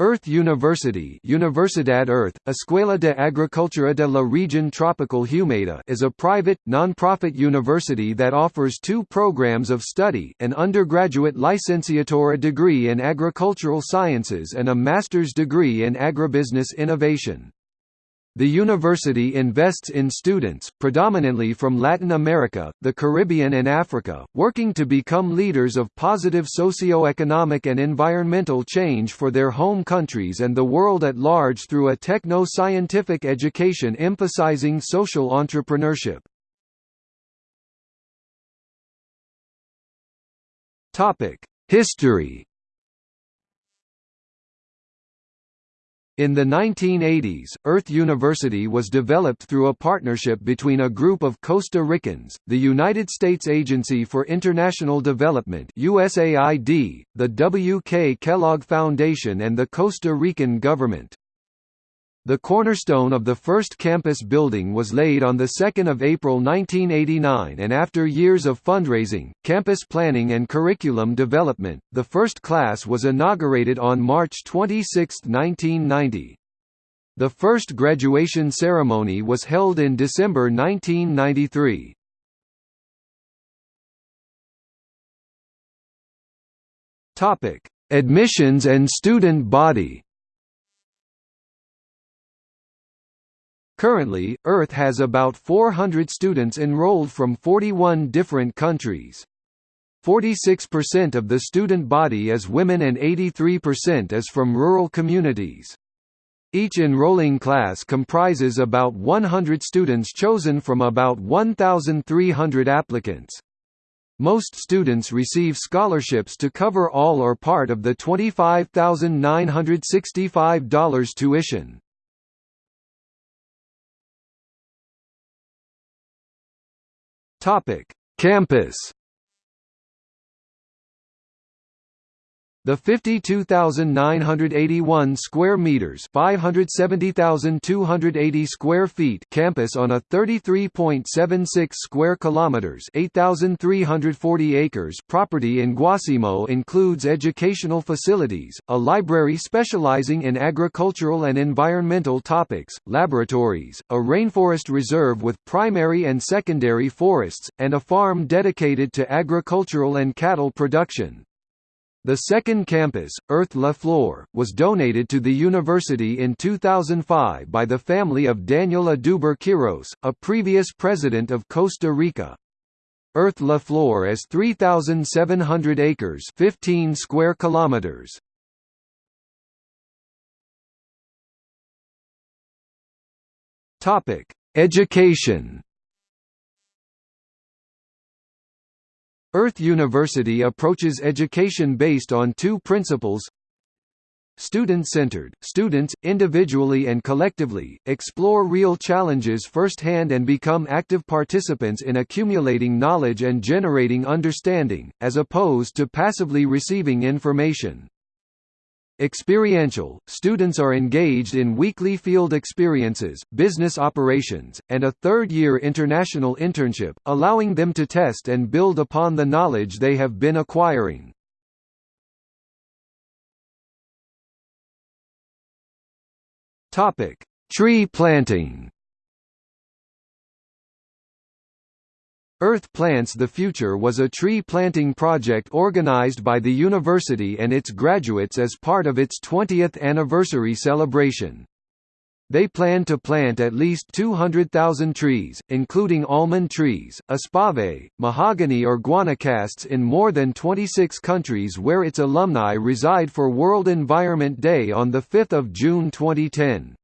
Earth University Universidad Earth, Escuela de Agricultura de la Región Tropical Humeda is a private, non-profit university that offers two programs of study an undergraduate licenciatura degree in agricultural sciences and a master's degree in agribusiness innovation. The university invests in students, predominantly from Latin America, the Caribbean and Africa, working to become leaders of positive socio-economic and environmental change for their home countries and the world at large through a techno-scientific education emphasizing social entrepreneurship. History In the 1980s, Earth University was developed through a partnership between a group of Costa Ricans, the United States Agency for International Development USAID, the W. K. Kellogg Foundation and the Costa Rican government. The cornerstone of the first campus building was laid on 2 April 1989 and after years of fundraising, campus planning and curriculum development, the first class was inaugurated on March 26, 1990. The first graduation ceremony was held in December 1993. Admissions and student body Currently, Earth has about 400 students enrolled from 41 different countries. 46% of the student body is women and 83% is from rural communities. Each enrolling class comprises about 100 students chosen from about 1,300 applicants. Most students receive scholarships to cover all or part of the $25,965 tuition. Topic: Campus The 52,981 square meters, 570,280 square feet campus on a 33.76 square kilometers, 8,340 acres property in Guácimo includes educational facilities, a library specializing in agricultural and environmental topics, laboratories, a rainforest reserve with primary and secondary forests, and a farm dedicated to agricultural and cattle production. The second campus, Earth La Flor, was donated to the university in 2005 by the family of Daniel Oduber Quirós, a previous president of Costa Rica. Earth La Flor is 3,700 acres 15 square kilometers. Education Earth University approaches education based on two principles Student-centered, students, individually and collectively, explore real challenges firsthand and become active participants in accumulating knowledge and generating understanding, as opposed to passively receiving information. Experiential, students are engaged in weekly field experiences, business operations, and a third-year international internship, allowing them to test and build upon the knowledge they have been acquiring. Tree planting Earth Plants the Future was a tree planting project organized by the university and its graduates as part of its 20th anniversary celebration. They plan to plant at least 200,000 trees, including almond trees, espave, mahogany or guanacasts in more than 26 countries where its alumni reside for World Environment Day on 5 June 2010.